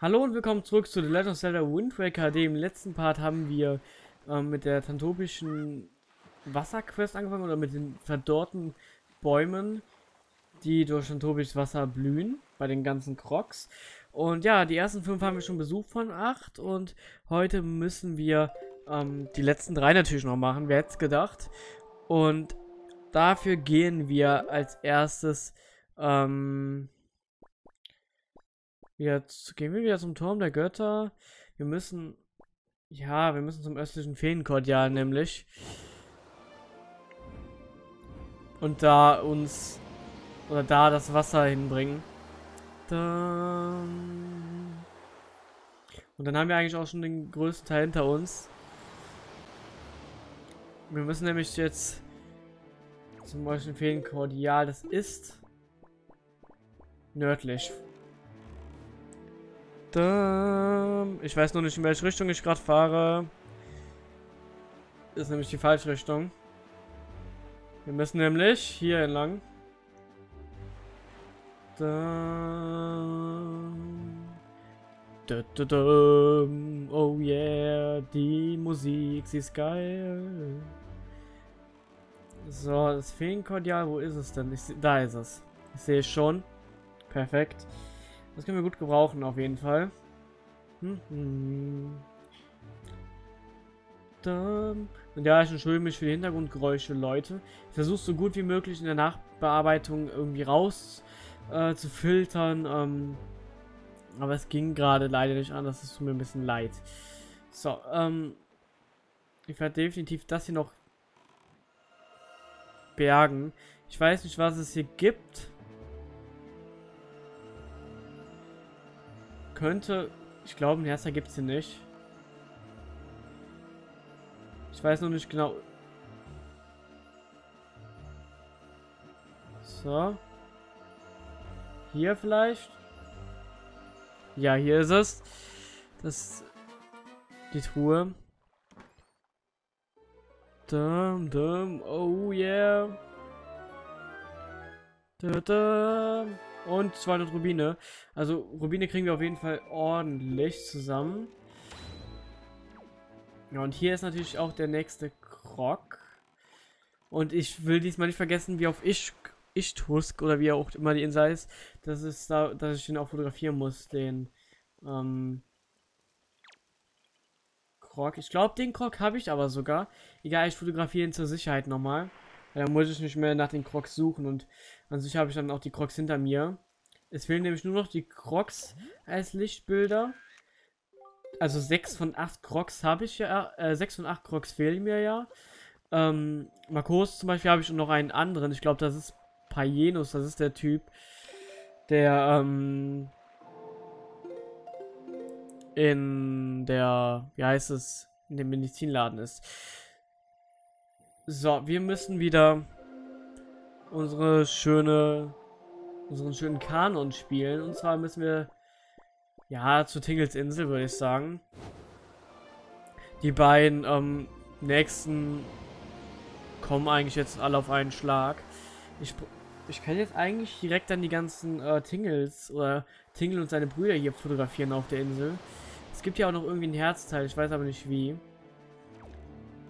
Hallo und willkommen zurück zu The Legend of Zelda Wind Waker HD. Im letzten Part haben wir ähm, mit der tantopischen Wasserquest angefangen oder mit den verdorrten Bäumen, die durch tantopisches Wasser blühen, bei den ganzen Crocs. Und ja, die ersten fünf haben wir schon besucht von acht und heute müssen wir ähm, die letzten drei natürlich noch machen, wer hätte es gedacht. Und dafür gehen wir als erstes ähm, Jetzt gehen wir wieder zum Turm der Götter. Wir müssen... Ja, wir müssen zum östlichen Feenkordial nämlich. Und da uns... Oder da das Wasser hinbringen. Dann... Und dann haben wir eigentlich auch schon den größten Teil hinter uns. Wir müssen nämlich jetzt zum östlichen Feenkordial. Das ist nördlich ich weiß nur nicht, in welche Richtung ich gerade fahre. Ist nämlich die falsche Richtung. Wir müssen nämlich hier entlang. Oh yeah, die Musik, sie ist geil. So, das Feenkordial, wo ist es denn? Ich, da ist es. Ich sehe es schon. Perfekt. Das können wir gut gebrauchen, auf jeden Fall. Mhm. Und ja, ich entschuldige mich für die Hintergrundgeräusche, Leute. Ich versuche so gut wie möglich in der Nachbearbeitung irgendwie raus äh, zu filtern. Ähm, aber es ging gerade leider nicht anders. Es tut mir ein bisschen leid. So, ähm, ich werde definitiv das hier noch bergen. Ich weiß nicht, was es hier gibt. Könnte... Ich glaube, ein erster gibt es hier nicht. Ich weiß noch nicht genau. So. Hier vielleicht? Ja, hier ist es. Das die Truhe. Dum, dum, oh yeah. Da, da. Und 200 Rubine. Also Rubine kriegen wir auf jeden Fall ordentlich zusammen. Ja, und hier ist natürlich auch der nächste Krog. Und ich will diesmal nicht vergessen, wie auf ich, ich Tusk oder wie auch immer die Insel ist, dass, es da, dass ich den auch fotografieren muss, den ähm, Krog. Ich glaube, den Krog habe ich aber sogar. Egal, ich fotografiere ihn zur Sicherheit nochmal. Da muss ich nicht mehr nach den Crocs suchen und an sich habe ich dann auch die Crocs hinter mir. Es fehlen nämlich nur noch die Crocs als Lichtbilder. Also 6 von 8 Crocs habe ich ja, äh, 6 von 8 Crocs fehlen mir ja. Ähm, Marcos zum Beispiel habe ich noch einen anderen. Ich glaube, das ist Payenus, das ist der Typ, der, ähm, in der, wie heißt es, in dem Medizinladen ist. So, wir müssen wieder unsere schöne, unseren schönen Kanon spielen. Und zwar müssen wir, ja, zu Tingles Insel, würde ich sagen. Die beiden ähm, nächsten kommen eigentlich jetzt alle auf einen Schlag. Ich, ich kann jetzt eigentlich direkt dann die ganzen äh, Tingles oder Tingle und seine Brüder hier fotografieren auf der Insel. Es gibt ja auch noch irgendwie ein Herzteil, ich weiß aber nicht wie.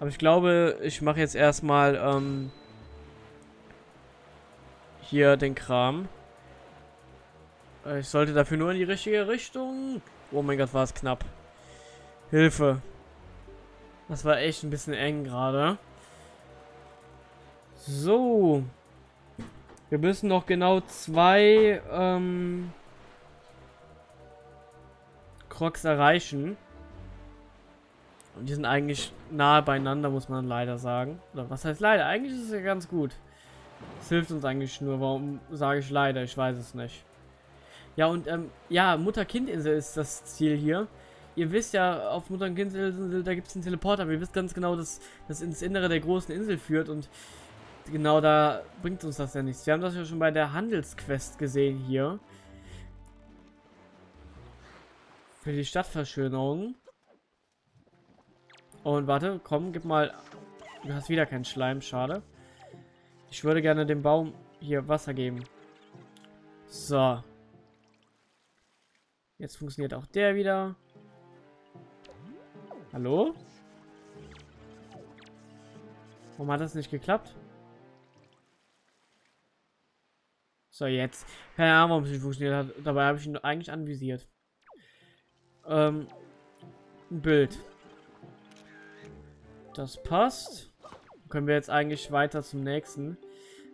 Aber ich glaube, ich mache jetzt erstmal ähm, hier den Kram. Ich sollte dafür nur in die richtige Richtung. Oh mein Gott, war es knapp. Hilfe. Das war echt ein bisschen eng gerade. So. Wir müssen noch genau zwei ähm, Crocs erreichen. Und die sind eigentlich nahe beieinander, muss man leider sagen. Oder was heißt leider? Eigentlich ist es ja ganz gut. Es hilft uns eigentlich nur. Warum sage ich leider? Ich weiß es nicht. Ja, und ähm, ja, Mutter-Kind-Insel ist das Ziel hier. Ihr wisst ja, auf Mutter-Kind-Insel, da gibt es einen Teleporter. Aber ihr wisst ganz genau, dass das ins Innere der großen Insel führt. Und genau da bringt uns das ja nichts. Wir haben das ja schon bei der Handelsquest gesehen hier. Für die Stadtverschönerung. Und warte, komm, gib mal... Du hast wieder keinen Schleim, schade. Ich würde gerne dem Baum hier Wasser geben. So. Jetzt funktioniert auch der wieder. Hallo? Warum hat das nicht geklappt? So, jetzt. Keine Ahnung, warum es nicht funktioniert hat. Dabei habe ich ihn eigentlich anvisiert. Ähm, ein Bild. Das passt. Können wir jetzt eigentlich weiter zum nächsten.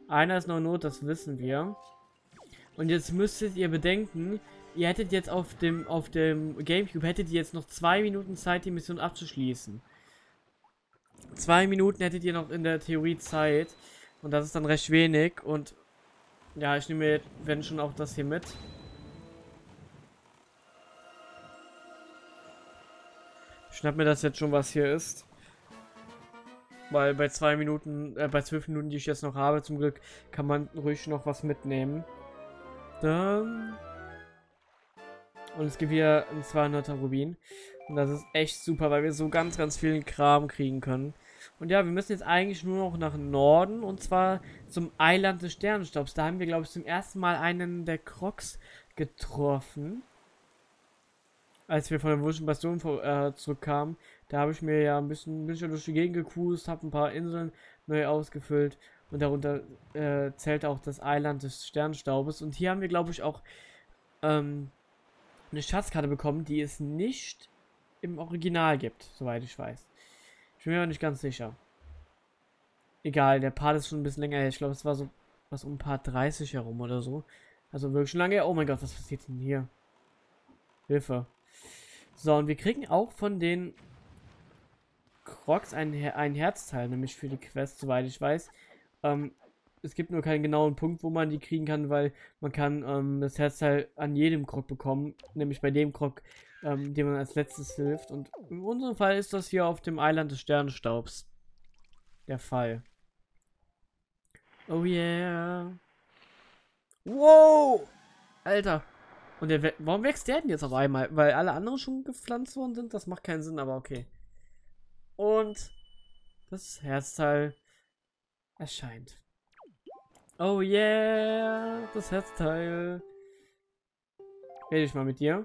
Einer ist noch Not, das wissen wir. Und jetzt müsstet ihr bedenken, ihr hättet jetzt auf dem auf dem Gamecube hättet ihr jetzt noch zwei Minuten Zeit, die Mission abzuschließen. Zwei Minuten hättet ihr noch in der Theorie Zeit. Und das ist dann recht wenig. Und ja, ich nehme wenn schon auch das hier mit. Ich schnapp mir das jetzt schon, was hier ist. Weil bei zwei Minuten, äh, bei zwölf Minuten, die ich jetzt noch habe, zum Glück, kann man ruhig noch was mitnehmen. Dann. Und es gibt hier ein 200er Rubin. Und das ist echt super, weil wir so ganz, ganz vielen Kram kriegen können. Und ja, wir müssen jetzt eigentlich nur noch nach Norden. Und zwar zum Eiland des Sternenstaubs. Da haben wir, glaube ich, zum ersten Mal einen der Crocs getroffen. Als wir von der Wurschen Bastion äh, zurückkamen. Da habe ich mir ja ein bisschen, bisschen durch die Gegend gecruised, habe ein paar Inseln neu ausgefüllt. Und darunter äh, zählt auch das Eiland des Sternstaubes. Und hier haben wir, glaube ich, auch ähm, eine Schatzkarte bekommen, die es nicht im Original gibt, soweit ich weiß. Ich bin mir aber nicht ganz sicher. Egal, der Part ist schon ein bisschen länger her. Ich glaube, es war so was um Part 30 herum oder so. Also wirklich schon lange her. Oh mein Gott, was passiert denn hier? Hilfe. So, und wir kriegen auch von den Crocs ein, ein Herzteil, nämlich für die Quest, soweit ich weiß. Ähm, es gibt nur keinen genauen Punkt, wo man die kriegen kann, weil man kann ähm, das Herzteil an jedem Krog bekommen, nämlich bei dem Krog, ähm, dem man als letztes hilft. Und in unserem Fall ist das hier auf dem Eiland des Sternenstaubs der Fall. Oh yeah. Wow! Alter. Und der, warum wächst der denn jetzt auf einmal? Weil alle anderen schon gepflanzt worden sind? Das macht keinen Sinn, aber okay. Und das Herzteil erscheint. Oh yeah, das Herzteil. Rede ich mal mit dir.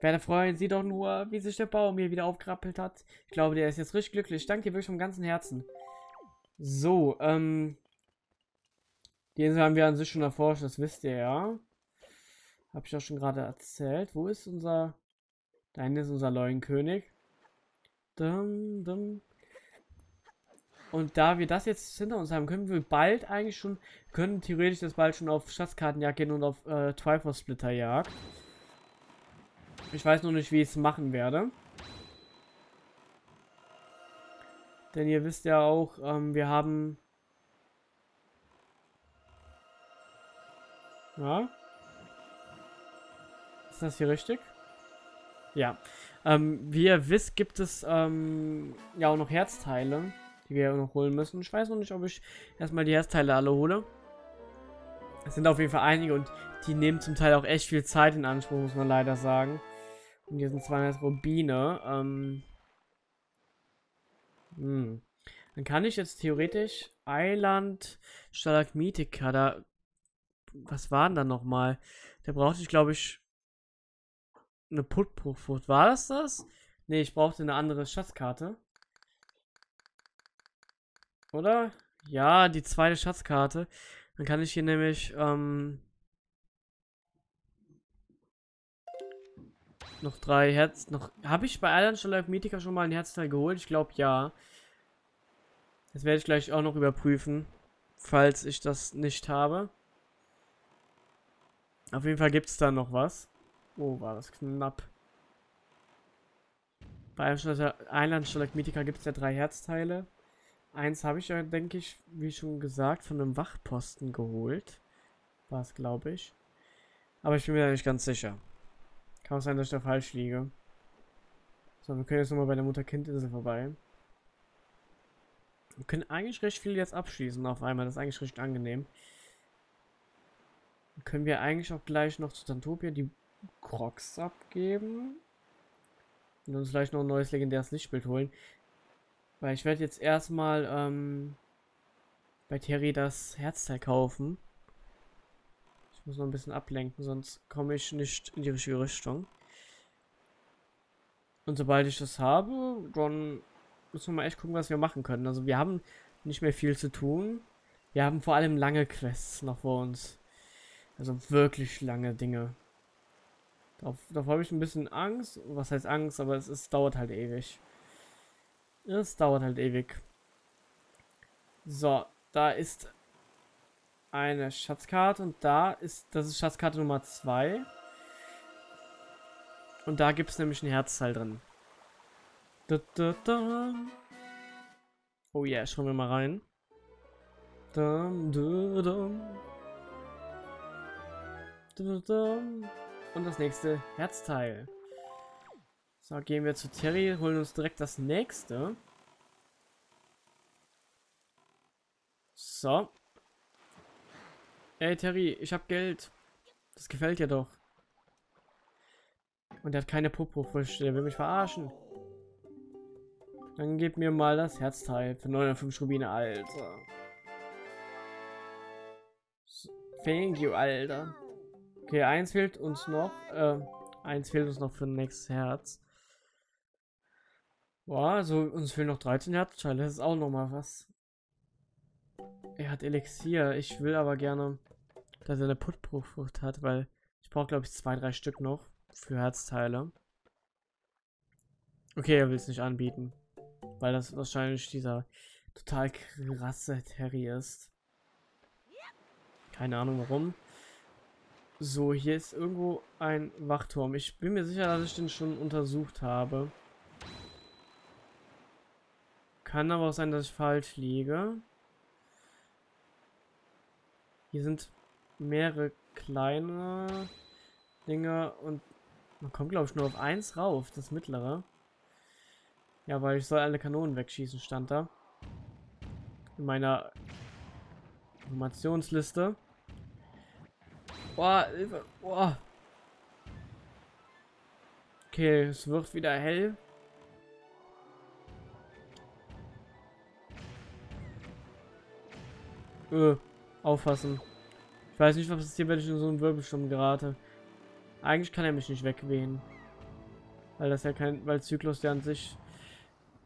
Werde freuen, sieh doch nur, wie sich der Baum hier wieder aufgerappelt hat. Ich glaube, der ist jetzt richtig glücklich. Danke dir wirklich vom ganzen Herzen. So, ähm. Die Insel haben wir an sich schon erforscht, das wisst ihr ja. Habe ich auch schon gerade erzählt. Wo ist unser... Da hinten ist unser Leuenkönig. Dum, dum. Und da wir das jetzt hinter uns haben, können wir bald eigentlich schon, können theoretisch das bald schon auf Schatzkartenjagd gehen und auf äh, Triforce Splitter Jagd. Ich weiß noch nicht, wie ich es machen werde. Denn ihr wisst ja auch, ähm, wir haben... Ja. Ist das hier richtig? Ja. Ähm, wie ihr wisst, gibt es ähm, ja auch noch Herzteile die wir noch holen müssen. Ich weiß noch nicht, ob ich erstmal die Herzteile alle hole. Es sind auf jeden Fall einige und die nehmen zum Teil auch echt viel Zeit in Anspruch, muss man leider sagen. Und hier sind 200 Rubine. Ähm, hm. Dann kann ich jetzt theoretisch Eiland Stalagmitika da. Was war denn da nochmal? Da brauchte ich, glaube ich, eine Putbruchfrucht. War das das? Ne, ich brauchte eine andere Schatzkarte. Oder? Ja, die zweite Schatzkarte. Dann kann ich hier nämlich, ähm, noch drei Herz, noch, habe ich bei Island Life Mythica schon mal ein Herzteil geholt? Ich glaube, ja. Das werde ich gleich auch noch überprüfen, falls ich das nicht habe. Auf jeden Fall gibt es da noch was. Oh, war das knapp. Bei Island Stalagmitica gibt es ja drei Herzteile. Eins habe ich ja, denke ich, wie schon gesagt, von einem Wachposten geholt. War es, glaube ich. Aber ich bin mir da nicht ganz sicher. Kann auch sein, dass ich da falsch liege. So, wir können jetzt nochmal bei der Mutter-Kind-Insel vorbei. Wir können eigentlich recht viel jetzt abschließen auf einmal. Das ist eigentlich recht angenehm. Dann können wir eigentlich auch gleich noch zu Tantopia die Crocs abgeben. Und uns vielleicht noch ein neues legendäres Lichtbild holen. Weil ich werde jetzt erstmal ähm, bei Terry das Herzteil kaufen. Ich muss noch ein bisschen ablenken, sonst komme ich nicht in die richtige Richtung. Und sobald ich das habe, dann müssen wir mal echt gucken, was wir machen können. Also wir haben nicht mehr viel zu tun. Wir haben vor allem lange Quests noch vor uns. Also wirklich lange Dinge. Darauf habe ich ein bisschen Angst. Was heißt Angst? Aber es, es dauert halt ewig. Es dauert halt ewig. So, da ist eine Schatzkarte und da ist, das ist Schatzkarte Nummer 2. Und da gibt es nämlich ein Herzteil drin. Da, da, da. Oh yeah, schauen wir mal rein. Und das nächste Herzteil. So, gehen wir zu Terry, holen uns direkt das nächste. So. Ey, Terry, ich hab Geld. Das gefällt dir doch. Und er hat keine Popo-Früchte. Der will mich verarschen. Dann gib mir mal das Herzteil für 905 Rubine, Alter. Thank you, Alter. Okay, eins fehlt uns noch. Äh, eins fehlt uns noch für ein nächstes Herz. Boah, also uns fehlen noch 13 Herzteile. Das ist auch noch mal was. Er hat Elixier. Ich will aber gerne, dass er eine Putproof-Frucht hat, weil ich brauche, glaube ich, zwei, drei Stück noch für Herzteile. Okay, er will es nicht anbieten. Weil das wahrscheinlich dieser total krasse Terry ist. Keine Ahnung warum. So, hier ist irgendwo ein Wachturm. Ich bin mir sicher, dass ich den schon untersucht habe. Kann aber auch sein, dass ich falsch liege. Hier sind mehrere kleine Dinge und man kommt, glaube ich, nur auf eins rauf, das mittlere. Ja, weil ich soll alle Kanonen wegschießen, stand da. In meiner Informationsliste. Boah, Hilfe. Boah. Okay, es wird wieder hell. Öh, aufpassen. Ich weiß nicht, was passiert, wenn ich in so einen Wirbelsturm gerate. Eigentlich kann er mich nicht wegwehen. Weil das ja kein, weil Zyklus der an sich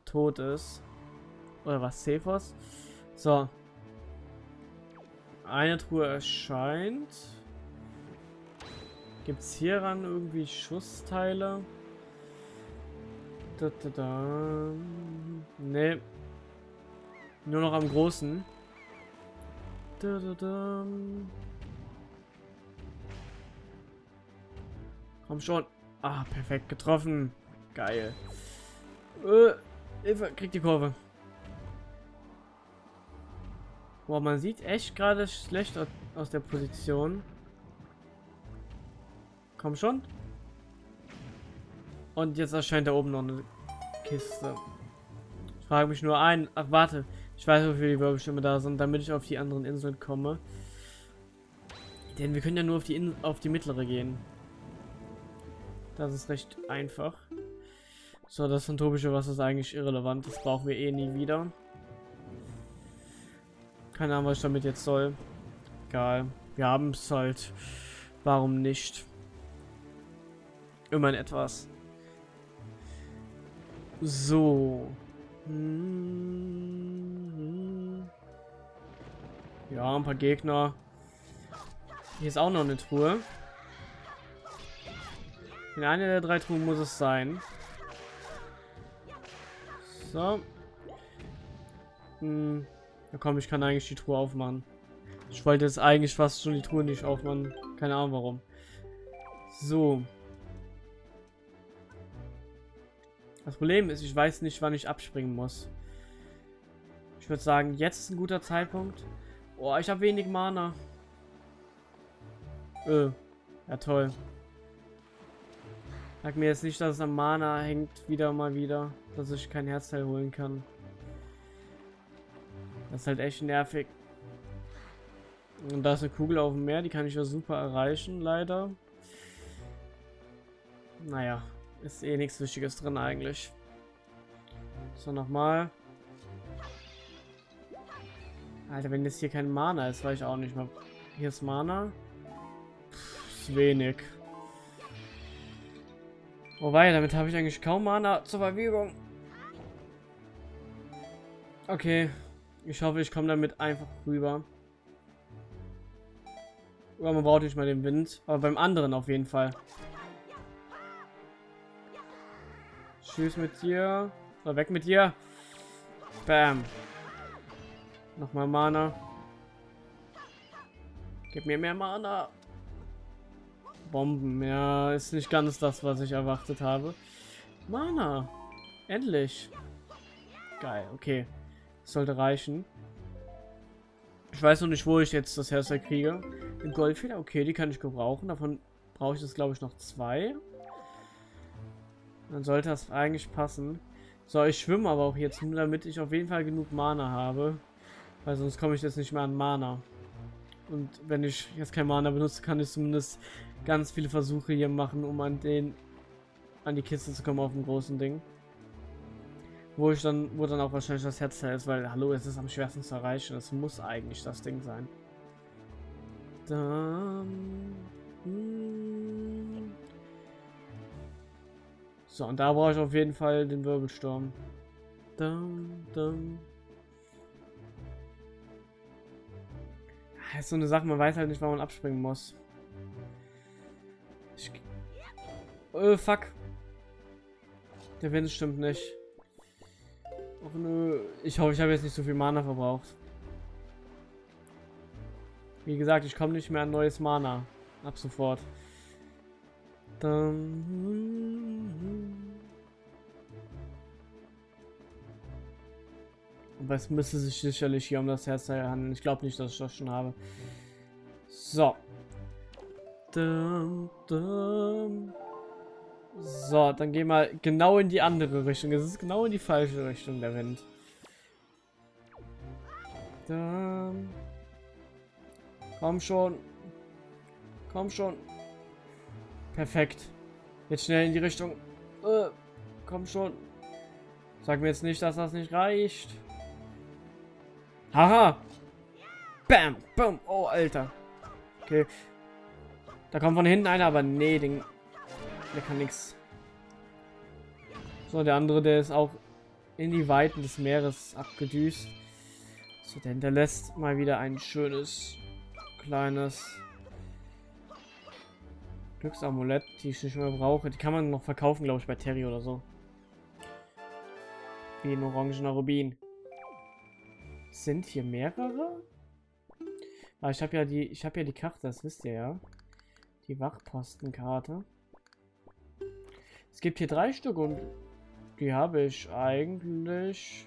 tot ist. Oder was, Cephos? So. Eine Truhe erscheint. Gibt es hieran irgendwie Schussteile? Da, da, da. Nee. Nur noch am großen. Da, da, da. Komm schon. Ah, perfekt getroffen. Geil. Äh, Hilfe, kriegt die Kurve. Boah, man sieht echt gerade schlecht aus der Position. Komm schon. Und jetzt erscheint da oben noch eine Kiste. Ich frage mich nur ein. Ach, warte. Ich weiß, wofür die Wirbelstürme da sind, damit ich auf die anderen Inseln komme. Denn wir können ja nur auf die, In auf die mittlere gehen. Das ist recht einfach. So, das phantomische Wasser ist eigentlich irrelevant. Das brauchen wir eh nie wieder. Keine Ahnung, was ich damit jetzt soll. Egal. Wir haben es halt. Warum nicht? Immerhin etwas. So. Ja, ein paar Gegner. Hier ist auch noch eine Truhe. In einer der drei Truhen muss es sein. So. Hm. Ja komm, ich kann eigentlich die Truhe aufmachen. Ich wollte jetzt eigentlich fast schon die Truhe nicht aufmachen. Keine Ahnung warum. So. Das Problem ist, ich weiß nicht, wann ich abspringen muss. Ich würde sagen, jetzt ist ein guter Zeitpunkt. Oh, ich habe wenig Mana. Öh. Ja, toll. Sag mir jetzt nicht, dass es am Mana hängt, wieder mal wieder. Dass ich kein Herzteil holen kann. Das ist halt echt nervig. Und da ist eine Kugel auf dem Meer, die kann ich ja super erreichen, leider. Naja, ist eh nichts Wichtiges drin eigentlich. So, nochmal. Alter, wenn jetzt hier kein Mana ist, weiß ich auch nicht mehr. Hier ist Mana. zu wenig. Wobei, damit habe ich eigentlich kaum Mana zur Verfügung. Okay. Ich hoffe, ich komme damit einfach rüber. Aber man braucht nicht mal den Wind. Aber beim anderen auf jeden Fall. Tschüss mit dir. So, weg mit dir. Bam. Nochmal Mana. Gib mir mehr Mana. Bomben, ja, ist nicht ganz das, was ich erwartet habe. Mana. Endlich. Geil, okay. Sollte reichen. Ich weiß noch nicht, wo ich jetzt das Herz kriege. Den Goldfeder, okay, die kann ich gebrauchen. Davon brauche ich das, glaube ich, noch zwei. Dann sollte das eigentlich passen. So, ich schwimme aber auch jetzt nur, damit ich auf jeden Fall genug Mana habe. Weil sonst komme ich jetzt nicht mehr an Mana. Und wenn ich jetzt kein Mana benutze, kann ich zumindest ganz viele Versuche hier machen, um an den an die Kiste zu kommen auf dem großen Ding. Wo ich dann, wo dann auch wahrscheinlich das Herzteil ist, weil, hallo, es ist am schwersten zu erreichen. Es muss eigentlich das Ding sein. Dann, hm. So, und da brauche ich auf jeden Fall den Wirbelsturm. Dum, dum. Das ist so eine Sache, man weiß halt nicht, wann man abspringen muss. Ich... Oh, fuck. Der Wind stimmt nicht. Och nö. Ich hoffe, ich habe jetzt nicht so viel Mana verbraucht. Wie gesagt, ich komme nicht mehr an neues Mana. Ab sofort. Dann... Aber es müsste sich sicherlich hier um das Herz handeln. Ich glaube nicht, dass ich das schon habe. So. Dum, dum. So, dann gehen wir genau in die andere Richtung. Es ist genau in die falsche Richtung der Wind. Dum. Komm schon. Komm schon. Perfekt. Jetzt schnell in die Richtung. Äh, komm schon. Sag mir jetzt nicht, dass das nicht reicht. Haha. Bam. Bam. Oh, Alter. Okay. Da kommt von hinten einer, aber nee, den, der kann nichts. So, der andere, der ist auch in die Weiten des Meeres abgedüst. So, der hinterlässt mal wieder ein schönes, kleines Glücksamulett, die ich nicht mehr brauche. Die kann man noch verkaufen, glaube ich, bei Terry oder so. Wie ein orangener Rubin. Sind hier mehrere? Ah, ich habe ja die, ich habe ja die Karte, das wisst ihr ja. Die Wachpostenkarte. Es gibt hier drei Stück und die habe ich eigentlich.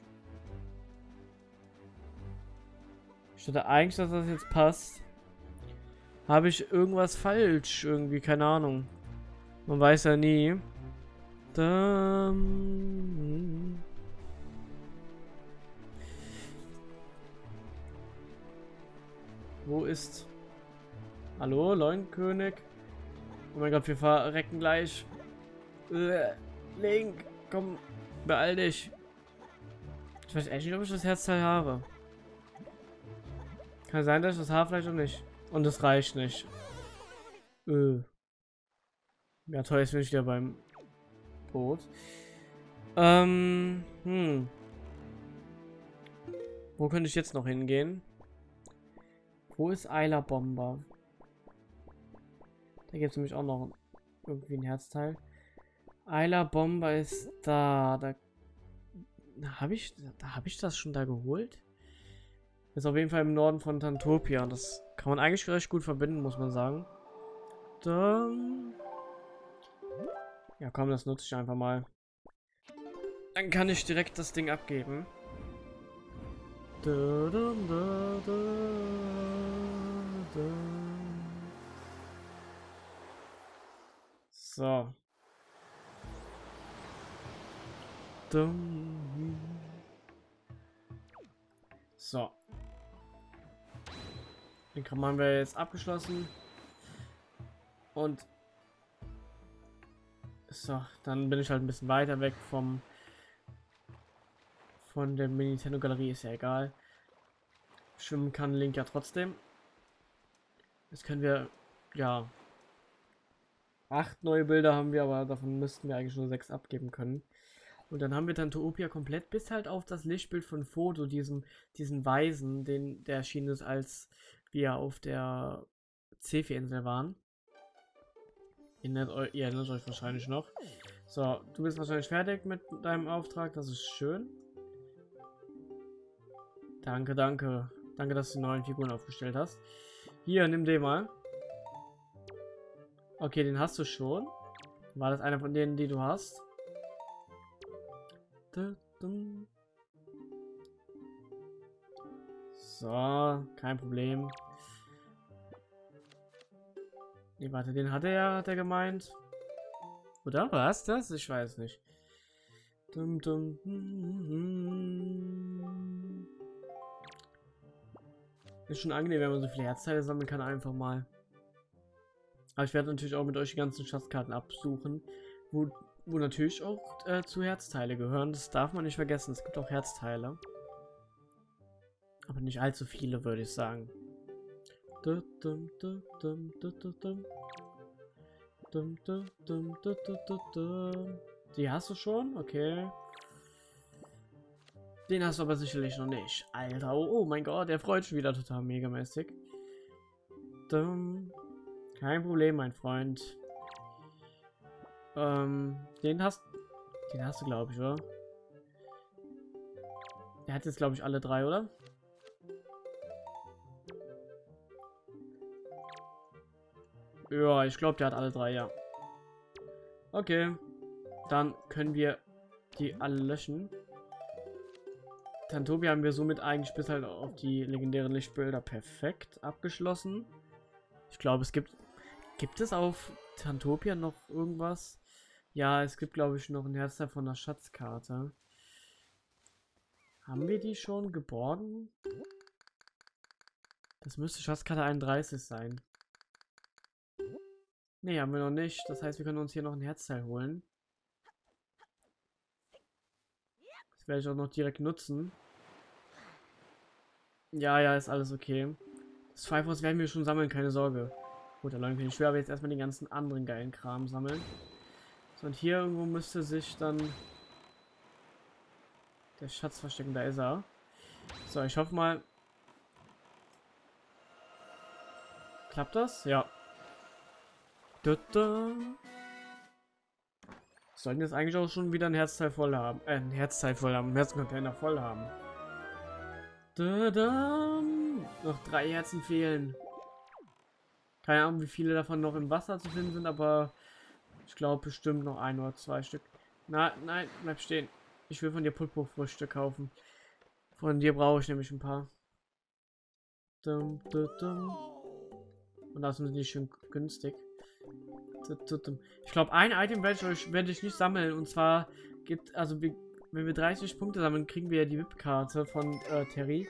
Ich dachte eigentlich, dass das jetzt passt. Habe ich irgendwas falsch? Irgendwie, keine Ahnung. Man weiß ja nie. Dann... Wo ist... Hallo, Leunkönig? Oh mein Gott, wir verrecken gleich. Äh, Link, komm, beeil dich. Ich weiß echt nicht, ob ich das Herzteil habe. Kann sein, dass ich das habe, vielleicht auch nicht. Und es reicht nicht. Äh. Ja, toll, jetzt bin ich wieder beim Boot. Ähm, hm. Wo könnte ich jetzt noch hingehen? Wo ist Eiler Bomber? Da gibt es nämlich auch noch irgendwie ein Herzteil. Eiler Bomber ist da. Da habe ich, da habe ich das schon da geholt. Ist auf jeden Fall im Norden von Tantopia. Das kann man eigentlich recht gut verbinden, muss man sagen. Dann... Ja, komm, das nutze ich einfach mal. Dann kann ich direkt das Ding abgeben. Da, da, da, so. So. Den Kram haben wir jetzt abgeschlossen. Und so, dann bin ich halt ein bisschen weiter weg vom von der Nintendo Galerie, ist ja egal. Schwimmen kann Link ja trotzdem. Jetzt können wir, ja, Acht neue Bilder haben wir, aber davon müssten wir eigentlich nur sechs abgeben können. Und dann haben wir dann Toopia komplett bis halt auf das Lichtbild von Foto, diesem, diesen Weisen, den, der erschienen ist, als wir auf der Cefi-Insel waren. Ihr erinnert, ihr erinnert euch wahrscheinlich noch. So, du bist wahrscheinlich fertig mit deinem Auftrag, das ist schön. Danke, danke. Danke, dass du neuen Figuren aufgestellt hast. Hier, nimm den mal. Okay, den hast du schon. War das einer von denen, die du hast? So, kein Problem. Nee, warte, den hat er ja, hat er gemeint. Oder was das? Ich weiß nicht. Dum, dum, Ist schon angenehm, wenn man so viele Herzteile sammeln kann, einfach mal. Aber ich werde natürlich auch mit euch die ganzen Schatzkarten absuchen, wo, wo natürlich auch äh, zu Herzteile gehören. Das darf man nicht vergessen. Es gibt auch Herzteile. Aber nicht allzu viele, würde ich sagen. Die hast du schon? Okay. Den hast du aber sicherlich noch nicht. Alter, oh, oh mein Gott, der freut schon wieder total megamäßig. Kein Problem, mein Freund. Ähm, den hast den hast du, glaube ich, oder? Der hat jetzt, glaube ich, alle drei, oder? Ja, ich glaube, der hat alle drei, ja. Okay. Dann können wir die alle löschen. Tantobi haben wir somit eigentlich bis halt auf die legendären Lichtbilder perfekt abgeschlossen. Ich glaube, es gibt... Gibt es auf Tantopia noch irgendwas? Ja, es gibt, glaube ich, noch ein Herzteil von der Schatzkarte. Haben wir die schon geborgen? Das müsste Schatzkarte 31 sein. Ne, haben wir noch nicht. Das heißt, wir können uns hier noch ein Herzteil holen. Das werde ich auch noch direkt nutzen. Ja, ja, ist alles okay. Das Pfeifhaus werden wir schon sammeln, keine Sorge. Gut, der Leute, ich werde aber jetzt erstmal den ganzen anderen geilen Kram sammeln. So, und hier irgendwo müsste sich dann der Schatz verstecken. Da ist er. So, ich hoffe mal... Klappt das? Ja. Da, da. Sollten jetzt eigentlich auch schon wieder ein Herzteil voll haben. Äh, ein Herzteil voll haben. Ein Herzcontainer voll haben. Da, da. Noch drei Herzen fehlen. Keine Ahnung, wie viele davon noch im Wasser zu finden sind, aber ich glaube bestimmt noch ein oder zwei Stück. Na, nein, bleib stehen. Ich will von dir Pulpo-Früchte kaufen. Von dir brauche ich nämlich ein paar. Dum, dum, dum. Und das sind die schön günstig. Ich glaube, ein Item werde ich werde ich nicht sammeln. Und zwar gibt, also wenn wir 30 Punkte sammeln, kriegen wir ja die VIP-Karte von äh, Terry.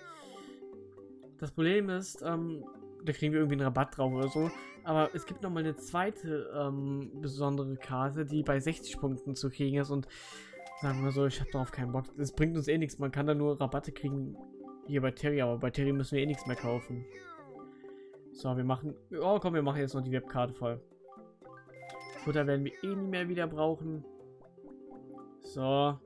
Das Problem ist, ähm, da kriegen wir irgendwie einen Rabatt drauf oder so. Aber es gibt noch mal eine zweite ähm, besondere Karte, die bei 60 Punkten zu kriegen ist. Und sagen wir so, ich habe darauf keinen Bock. Das bringt uns eh nichts. Man kann da nur Rabatte kriegen hier bei Terry, aber bei Terry müssen wir eh nichts mehr kaufen. So, wir machen... Oh, komm, wir machen jetzt noch die Webkarte voll. Futter werden wir eh nicht mehr wieder brauchen. So.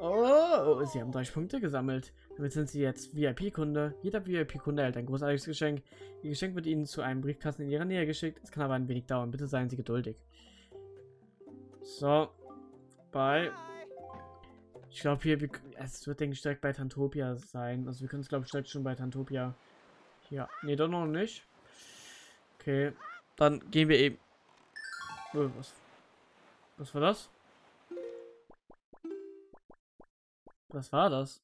Oh, sie haben 30 Punkte gesammelt. Damit sind sie jetzt VIP-Kunde. Jeder VIP-Kunde erhält ein großartiges Geschenk. Ihr Geschenk wird ihnen zu einem Briefkasten in ihrer Nähe geschickt. Es kann aber ein wenig dauern. Bitte seien Sie geduldig. So. Bye. Ich glaube hier, wir, es wird denke ich direkt bei Tantopia sein. Also wir können es glaube ich direkt schon bei Tantopia. Ja, nee, doch noch nicht. Okay, dann gehen wir eben was, was war das? Was war das?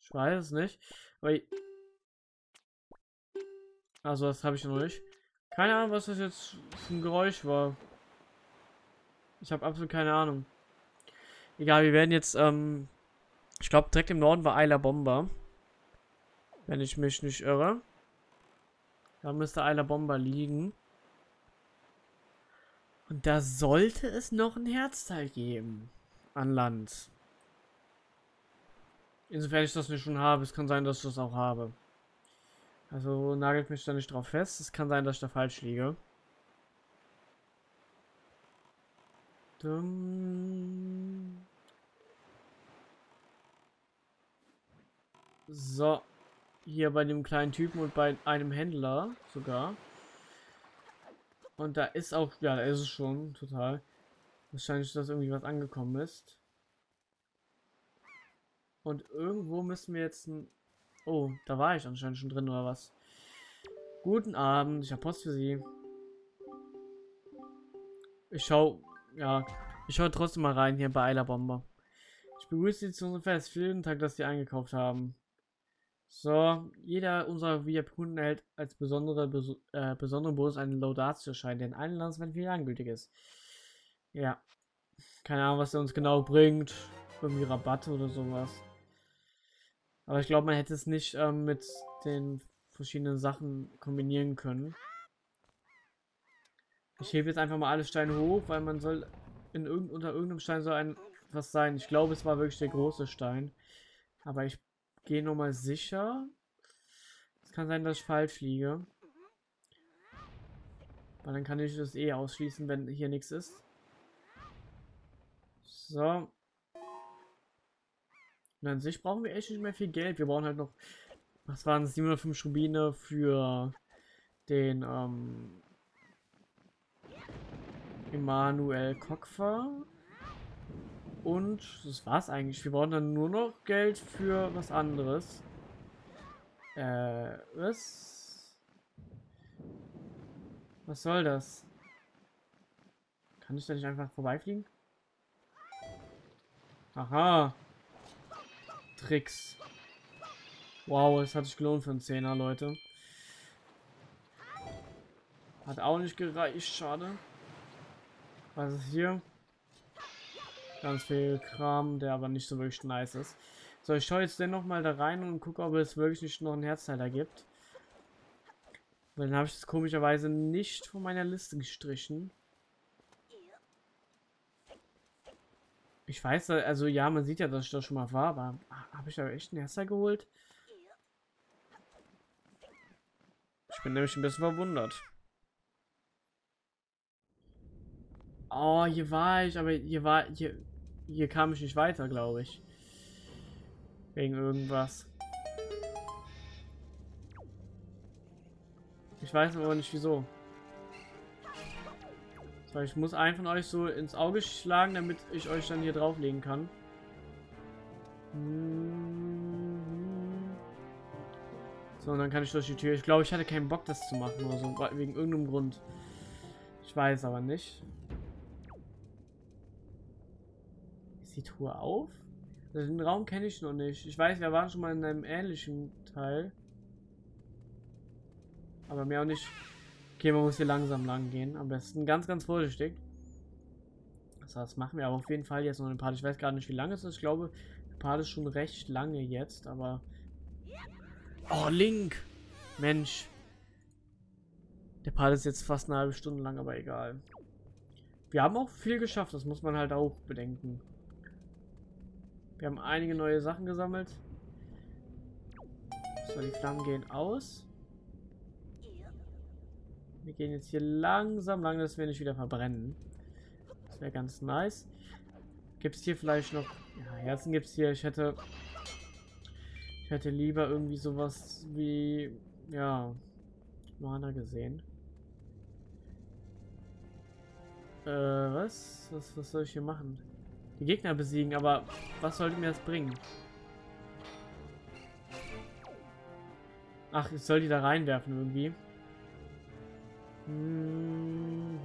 Ich weiß es nicht. Aber ich also das habe ich noch nicht. Keine Ahnung, was das jetzt für ein Geräusch war. Ich habe absolut keine Ahnung. Egal, wir werden jetzt, ähm, ich glaube, direkt im Norden war Eiler Bomber. Wenn ich mich nicht irre. Da müsste Eiler Bomber liegen. Und da sollte es noch ein Herzteil geben. An Land. Insofern ich das nicht schon habe. Es kann sein, dass ich das auch habe. Also nagelt mich da nicht drauf fest. Es kann sein, dass ich da falsch liege. Dum. So. Hier bei dem kleinen Typen und bei einem Händler sogar. Und da ist auch, ja, da ist es schon, total. Wahrscheinlich, dass irgendwie was angekommen ist. Und irgendwo müssen wir jetzt ein... Oh, da war ich anscheinend schon drin, oder was? Guten Abend, ich habe Post für Sie. Ich schau, ja, ich schaue trotzdem mal rein hier bei Eiler Bomber. Ich begrüße Sie zu unserem Fest. Vielen Dank, dass Sie eingekauft haben. So, jeder unserer VIP-Kunden erhält als besondere, bes äh, besonderen Bonus einen Laudatio-Schein, der in allen Landsmänner viel angültig ist. Ja. Keine Ahnung, was der uns genau bringt. Irgendwie Rabatte oder sowas. Aber ich glaube, man hätte es nicht ähm, mit den verschiedenen Sachen kombinieren können. Ich hebe jetzt einfach mal alle Steine hoch, weil man soll in irgend, unter irgendeinem Stein soll ein was sein. Ich glaube, es war wirklich der große Stein. Aber ich gehe nochmal sicher. Es kann sein, dass ich falsch liege. Weil dann kann ich das eh ausschließen, wenn hier nichts ist. So. Und an sich brauchen wir echt nicht mehr viel Geld. Wir brauchen halt noch, was waren es, 705 Rubine für den, ähm, Emanuel Kokfer. Und das war's eigentlich. Wir brauchen dann nur noch Geld für was anderes. Äh, was? Was soll das? Kann ich da nicht einfach vorbeifliegen? Aha. Tricks. Wow, es hat sich gelohnt für einen Zehner, Leute. Hat auch nicht gereicht, schade. Was ist hier? Ganz viel Kram, der aber nicht so wirklich nice ist. So, ich schaue jetzt dennoch mal da rein und gucke, ob es wirklich nicht noch einen Herzteiler gibt. Weil dann habe ich es komischerweise nicht von meiner Liste gestrichen. Ich weiß, also ja, man sieht ja, dass ich da schon mal war, aber habe ich da echt einen Herzer geholt? Ich bin nämlich ein bisschen verwundert. Oh, hier war ich, aber hier war, hier, hier kam ich nicht weiter, glaube ich. Wegen irgendwas. Ich weiß aber nicht wieso. So, ich muss einen von euch so ins Auge schlagen, damit ich euch dann hier drauflegen kann. So, und dann kann ich durch die Tür. Ich glaube, ich hatte keinen Bock, das zu machen oder so, wegen irgendeinem Grund. Ich weiß aber nicht. Die Tour auf? Also den Raum kenne ich noch nicht. Ich weiß, wir waren schon mal in einem ähnlichen Teil. Aber mehr auch nicht. Okay, man muss hier langsam lang gehen. Am besten ganz, ganz vorsichtig. Das heißt, machen wir aber auf jeden Fall jetzt noch ein Part. Ich weiß gar nicht, wie lange es ist. Ich glaube, der Part ist schon recht lange jetzt, aber... Oh, Link! Mensch. Der Part ist jetzt fast eine halbe Stunde lang, aber egal. Wir haben auch viel geschafft, das muss man halt auch bedenken. Wir haben einige neue Sachen gesammelt. So, die Flammen gehen aus. Wir gehen jetzt hier langsam lang, dass wir nicht wieder verbrennen. Das wäre ganz nice. Gibt es hier vielleicht noch... Ja, Herzen gibt es hier. Ich hätte... Ich hätte lieber irgendwie sowas wie... Ja... Mana gesehen. Äh, was? was? Was soll ich hier machen? Die Gegner besiegen, aber was sollte mir das bringen? Ach, ich soll die da reinwerfen irgendwie. Mhm.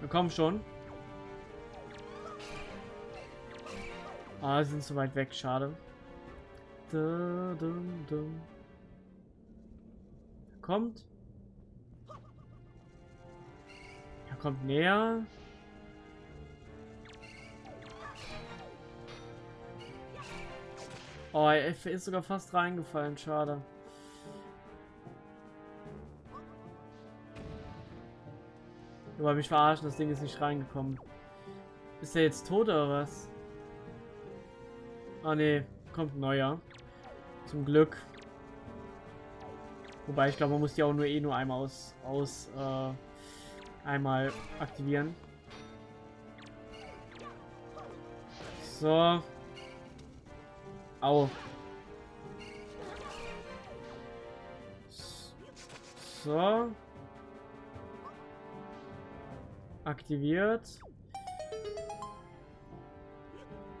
Wir kommen schon. Ah, sie sind zu weit weg, schade. Kommt. Er kommt näher. Oh, er ist sogar fast reingefallen, schade. Aber mich verarschen, das Ding ist nicht reingekommen. Ist er jetzt tot oder was? Ah ne, kommt ein neuer. Zum Glück. Wobei ich glaube, man muss die auch nur eh nur einmal aus, aus äh, einmal aktivieren. So. Au. So. Aktiviert.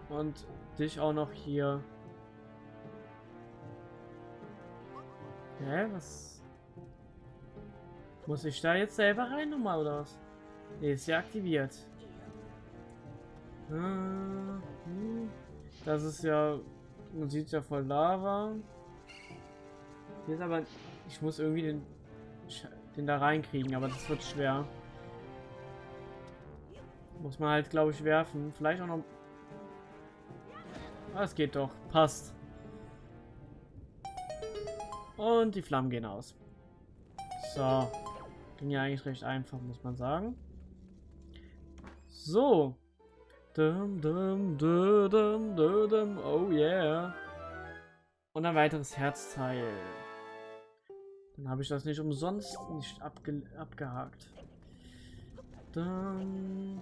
Und dich auch noch hier. Hä, was? Muss ich da jetzt selber rein nochmal oder was? Ne, ist ja aktiviert. Hm. Das ist ja... Man sieht ja voll Lava. Hier ist aber... Ich muss irgendwie den, den da reinkriegen, aber das wird schwer. Muss man halt, glaube ich, werfen. Vielleicht auch noch... Ah, es geht doch. Passt. Und die Flammen gehen aus. So. Ging ja eigentlich recht einfach, muss man sagen. So. Dum, dum, dum, dum, oh yeah. Und ein weiteres Herzteil. Dann habe ich das nicht umsonst nicht abge abgehakt. Dann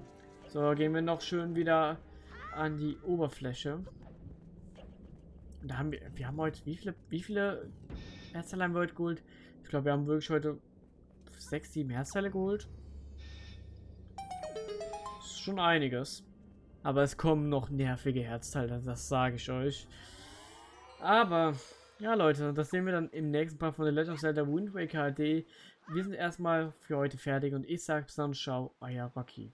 so, gehen wir noch schön wieder an die Oberfläche. Da haben wir, wir haben heute, wie viele, wie viele Herzteile haben wir heute geholt? Ich glaube, wir haben wirklich heute sechs, sieben Herzteile geholt. Das ist schon einiges. Aber es kommen noch nervige Herzteile, das sage ich euch. Aber, ja Leute, das sehen wir dann im nächsten Part von The Legend of Zelda Wind Waker HD. Wir sind erstmal für heute fertig und ich sage bis dann, ciao, euer Rocky.